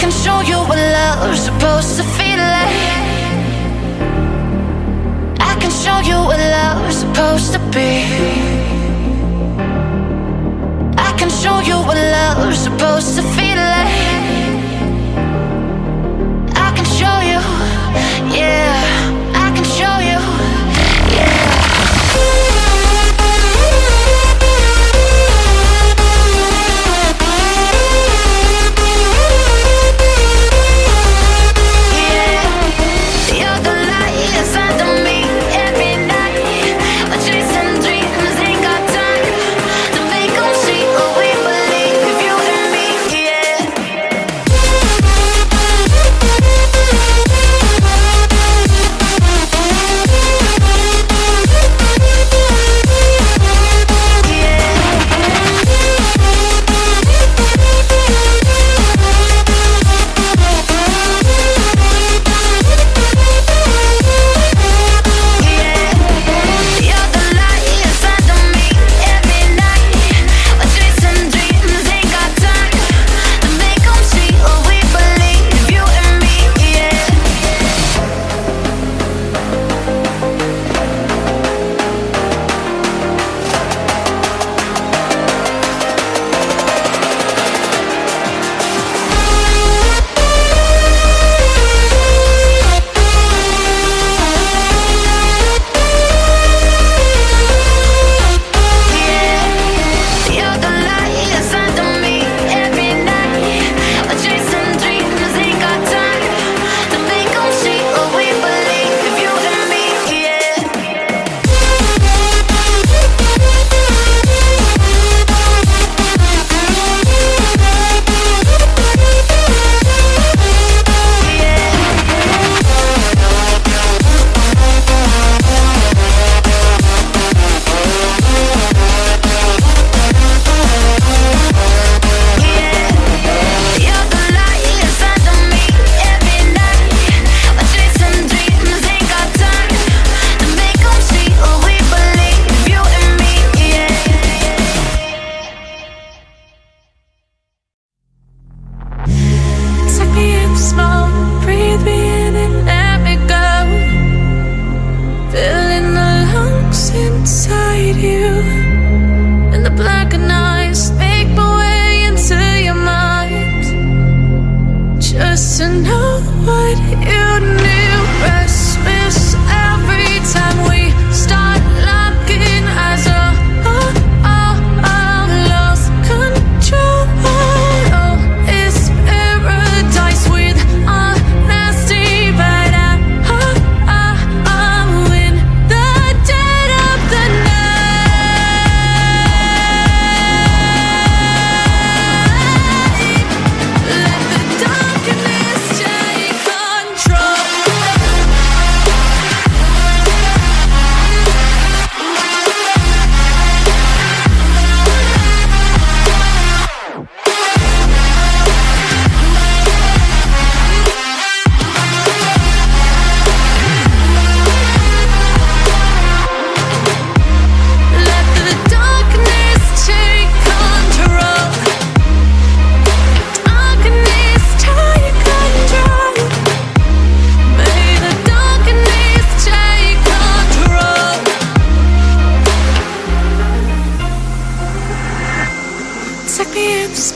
can show you what love's supposed to feel like. I can show you what love's supposed to be. I can show you what love's supposed to feel to know what you knew. miss.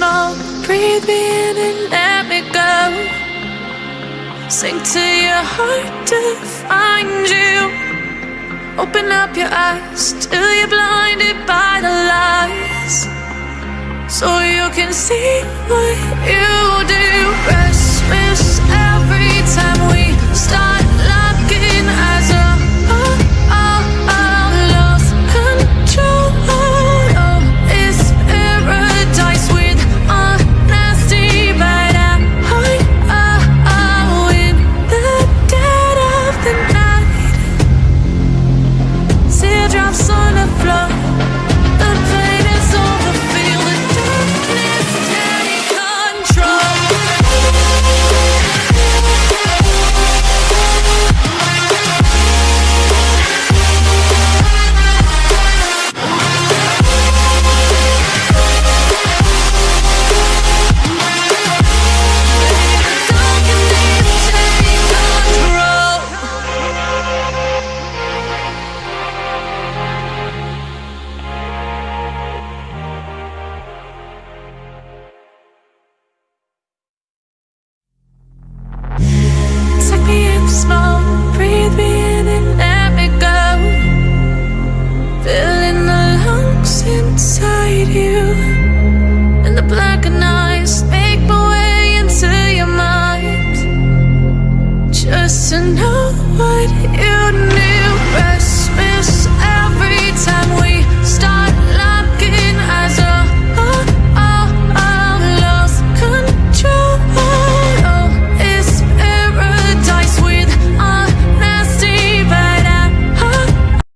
smoke. Breathe me in and let me go. Sink to your heart to find you. Open up your eyes till you're blinded by the lies. So you can see what you do. Restless.